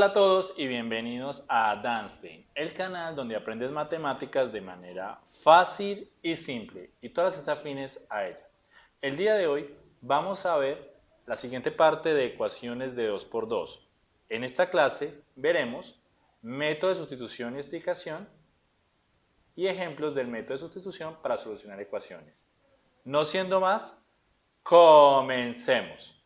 a todos y bienvenidos a Danstein, el canal donde aprendes matemáticas de manera fácil y simple y todas estas afines a ella. El día de hoy vamos a ver la siguiente parte de ecuaciones de 2x2. En esta clase veremos método de sustitución y explicación y ejemplos del método de sustitución para solucionar ecuaciones. No siendo más, comencemos.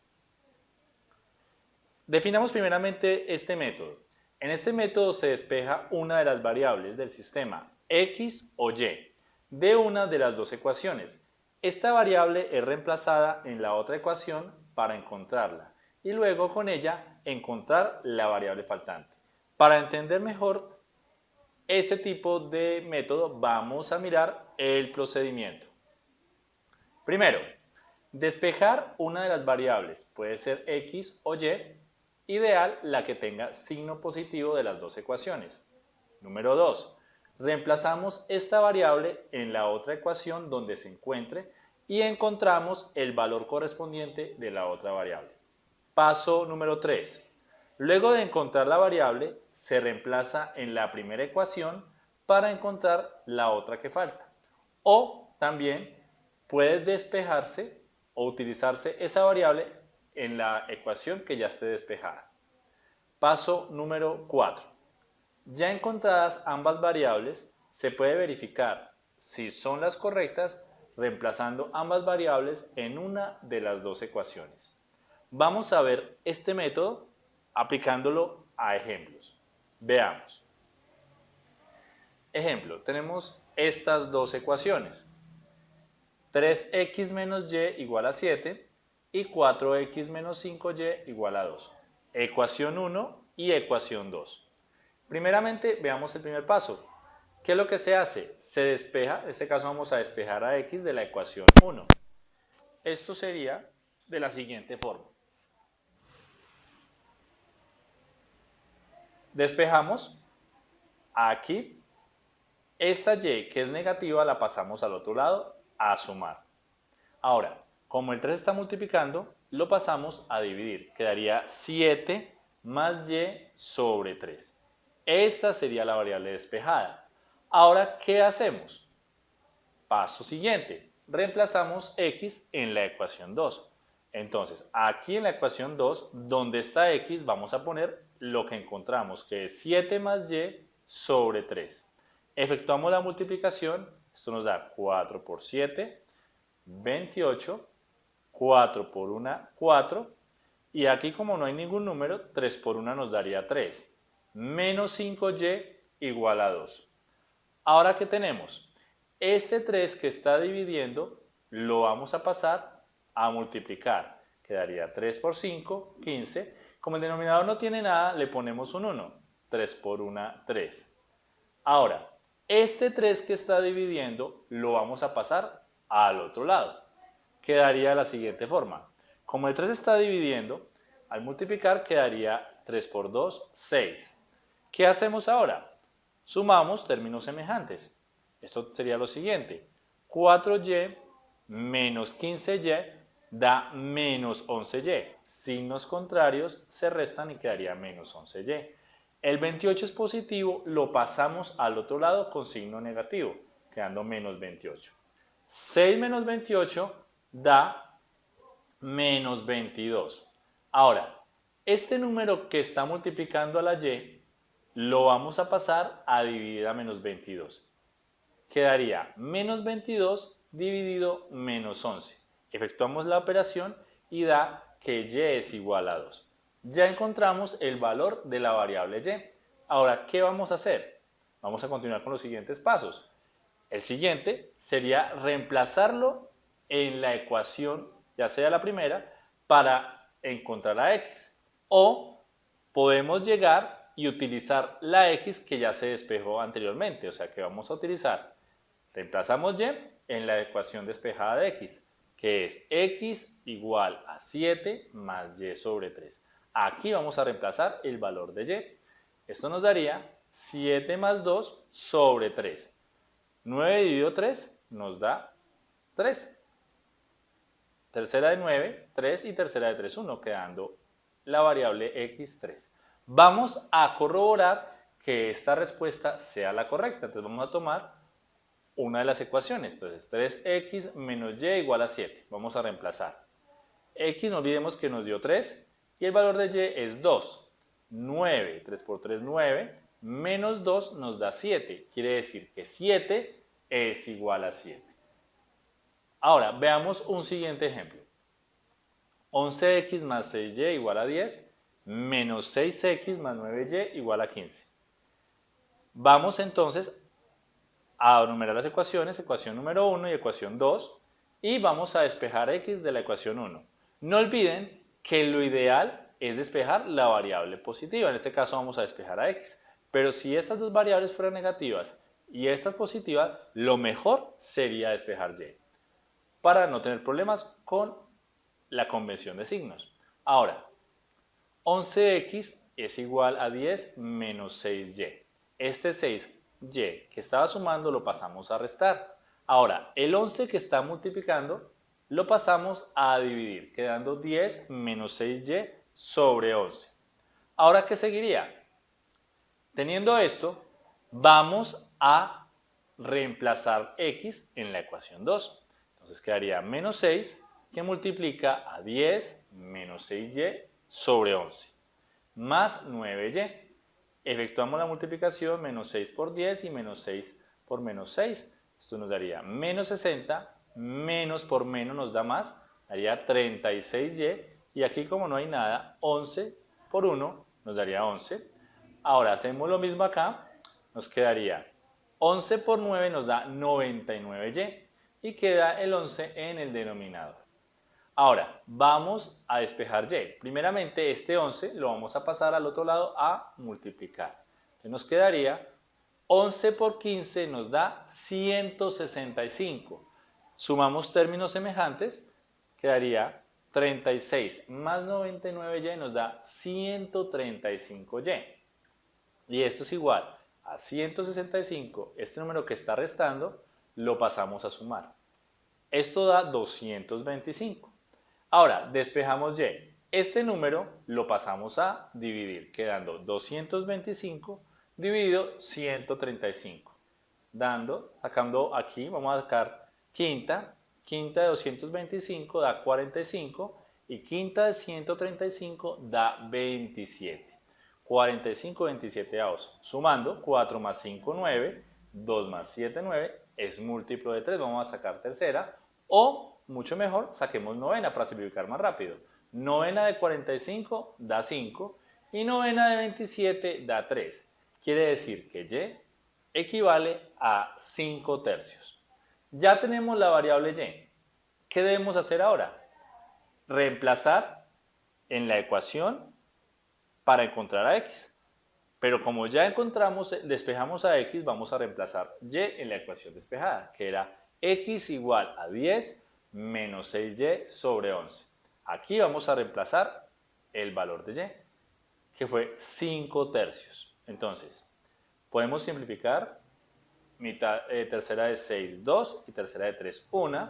Definamos primeramente este método. En este método se despeja una de las variables del sistema x o y de una de las dos ecuaciones. Esta variable es reemplazada en la otra ecuación para encontrarla y luego con ella encontrar la variable faltante. Para entender mejor este tipo de método vamos a mirar el procedimiento. Primero, despejar una de las variables, puede ser x o y, ideal la que tenga signo positivo de las dos ecuaciones. Número 2. Reemplazamos esta variable en la otra ecuación donde se encuentre y encontramos el valor correspondiente de la otra variable. Paso número 3. Luego de encontrar la variable, se reemplaza en la primera ecuación para encontrar la otra que falta. O también puede despejarse o utilizarse esa variable en la ecuación que ya esté despejada. Paso número 4. Ya encontradas ambas variables, se puede verificar si son las correctas reemplazando ambas variables en una de las dos ecuaciones. Vamos a ver este método aplicándolo a ejemplos. Veamos. Ejemplo, tenemos estas dos ecuaciones. 3x menos y igual a 7 y 4x menos 5y igual a 2. Ecuación 1 y ecuación 2. Primeramente veamos el primer paso. ¿Qué es lo que se hace? Se despeja, en este caso vamos a despejar a x de la ecuación 1. Esto sería de la siguiente forma. Despejamos aquí. Esta y que es negativa la pasamos al otro lado a sumar. Ahora, como el 3 está multiplicando, lo pasamos a dividir. Quedaría 7 más y sobre 3. Esta sería la variable despejada. Ahora, ¿qué hacemos? Paso siguiente. Reemplazamos x en la ecuación 2. Entonces, aquí en la ecuación 2, donde está x, vamos a poner lo que encontramos, que es 7 más y sobre 3. Efectuamos la multiplicación, esto nos da 4 por 7, 28 4 por 1, 4. Y aquí como no hay ningún número, 3 por 1 nos daría 3. Menos 5y igual a 2. Ahora, ¿qué tenemos? Este 3 que está dividiendo lo vamos a pasar a multiplicar. Quedaría 3 por 5, 15. Como el denominador no tiene nada, le ponemos un 1. 3 por 1, 3. Ahora, este 3 que está dividiendo lo vamos a pasar al otro lado quedaría de la siguiente forma. Como el 3 está dividiendo, al multiplicar quedaría 3 por 2, 6. ¿Qué hacemos ahora? Sumamos términos semejantes. Esto sería lo siguiente. 4y menos 15y da menos 11y. Signos contrarios se restan y quedaría menos 11y. El 28 es positivo, lo pasamos al otro lado con signo negativo, quedando menos 28. 6 menos 28 da menos 22. Ahora, este número que está multiplicando a la y, lo vamos a pasar a dividir a menos 22. Quedaría menos 22 dividido menos 11. Efectuamos la operación y da que y es igual a 2. Ya encontramos el valor de la variable y. Ahora, ¿qué vamos a hacer? Vamos a continuar con los siguientes pasos. El siguiente sería reemplazarlo en la ecuación, ya sea la primera, para encontrar la x. O podemos llegar y utilizar la x que ya se despejó anteriormente, o sea que vamos a utilizar, reemplazamos y en la ecuación despejada de x, que es x igual a 7 más y sobre 3. Aquí vamos a reemplazar el valor de y. Esto nos daría 7 más 2 sobre 3. 9 dividido 3 nos da 3 tercera de 9, 3 y tercera de 3, 1, quedando la variable x3. Vamos a corroborar que esta respuesta sea la correcta. Entonces vamos a tomar una de las ecuaciones. Entonces 3x menos y igual a 7. Vamos a reemplazar. x no olvidemos que nos dio 3 y el valor de y es 2. 9, 3 por 3, 9, menos 2 nos da 7. Quiere decir que 7 es igual a 7. Ahora, veamos un siguiente ejemplo. 11x más 6y igual a 10, menos 6x más 9y igual a 15. Vamos entonces a numerar las ecuaciones, ecuación número 1 y ecuación 2, y vamos a despejar x de la ecuación 1. No olviden que lo ideal es despejar la variable positiva, en este caso vamos a despejar a x. Pero si estas dos variables fueran negativas y esta es positiva, lo mejor sería despejar y para no tener problemas con la convención de signos. Ahora, 11x es igual a 10 menos 6y. Este 6y que estaba sumando lo pasamos a restar. Ahora, el 11 que está multiplicando lo pasamos a dividir, quedando 10 menos 6y sobre 11. Ahora, ¿qué seguiría? Teniendo esto, vamos a reemplazar x en la ecuación 2. Entonces quedaría menos 6 que multiplica a 10 menos 6y sobre 11 más 9y. Efectuamos la multiplicación menos 6 por 10 y menos 6 por menos 6. Esto nos daría menos 60, menos por menos nos da más, daría 36y y aquí como no hay nada, 11 por 1 nos daría 11 Ahora hacemos lo mismo acá, nos quedaría 11 por 9 nos da 99y y queda el 11 en el denominador. Ahora, vamos a despejar y. Primeramente, este 11 lo vamos a pasar al otro lado a multiplicar. Entonces nos quedaría 11 por 15 nos da 165. Sumamos términos semejantes, quedaría 36 más 99y nos da 135y. Y esto es igual a 165, este número que está restando, lo pasamos a sumar. Esto da 225. Ahora, despejamos y. Este número lo pasamos a dividir, quedando 225 dividido 135. Dando, sacando aquí, vamos a sacar quinta, quinta de 225 da 45 y quinta de 135 da 27. 45 27 avos. Sumando 4 más 5, 9, 2 más 7, 9, es múltiplo de 3, vamos a sacar tercera. O, mucho mejor, saquemos novena para simplificar más rápido. Novena de 45 da 5 y novena de 27 da 3. Quiere decir que y equivale a 5 tercios. Ya tenemos la variable y. ¿Qué debemos hacer ahora? Reemplazar en la ecuación para encontrar a x. Pero como ya encontramos, despejamos a x, vamos a reemplazar y en la ecuación despejada, que era x igual a 10 menos 6y sobre 11. Aquí vamos a reemplazar el valor de y, que fue 5 tercios. Entonces, podemos simplificar, mitad, eh, tercera de 6, 2 y tercera de 3, 1.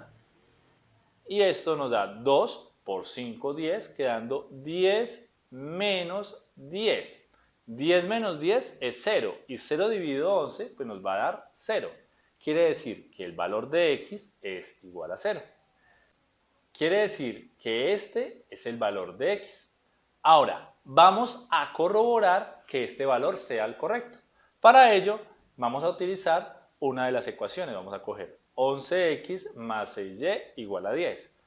Y esto nos da 2 por 5, 10, quedando 10 menos 10. 10 menos 10 es 0 y 0 dividido 11 pues nos va a dar 0. Quiere decir que el valor de x es igual a 0. Quiere decir que este es el valor de x. Ahora, vamos a corroborar que este valor sea el correcto. Para ello, vamos a utilizar una de las ecuaciones. Vamos a coger 11x más 6y igual a 10.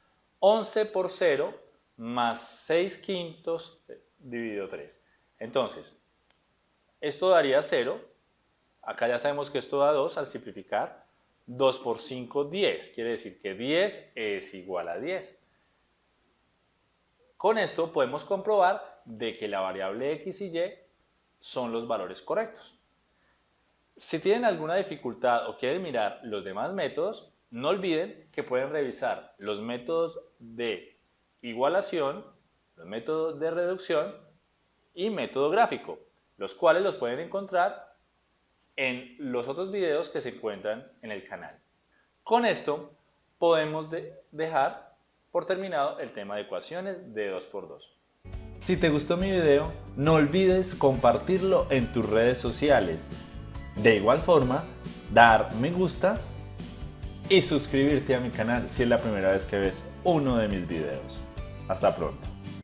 11 por 0 más 6 quintos dividido 3. Entonces, esto daría 0. Acá ya sabemos que esto da 2 al simplificar. 2 por 5, 10. Quiere decir que 10 es igual a 10. Con esto podemos comprobar de que la variable x y y son los valores correctos. Si tienen alguna dificultad o quieren mirar los demás métodos, no olviden que pueden revisar los métodos de igualación, los métodos de reducción y método gráfico, los cuales los pueden encontrar en los otros videos que se encuentran en el canal. Con esto podemos dejar por terminado el tema de ecuaciones de 2x2. Si te gustó mi video, no olvides compartirlo en tus redes sociales. De igual forma, dar me gusta y suscribirte a mi canal si es la primera vez que ves uno de mis videos. Hasta pronto.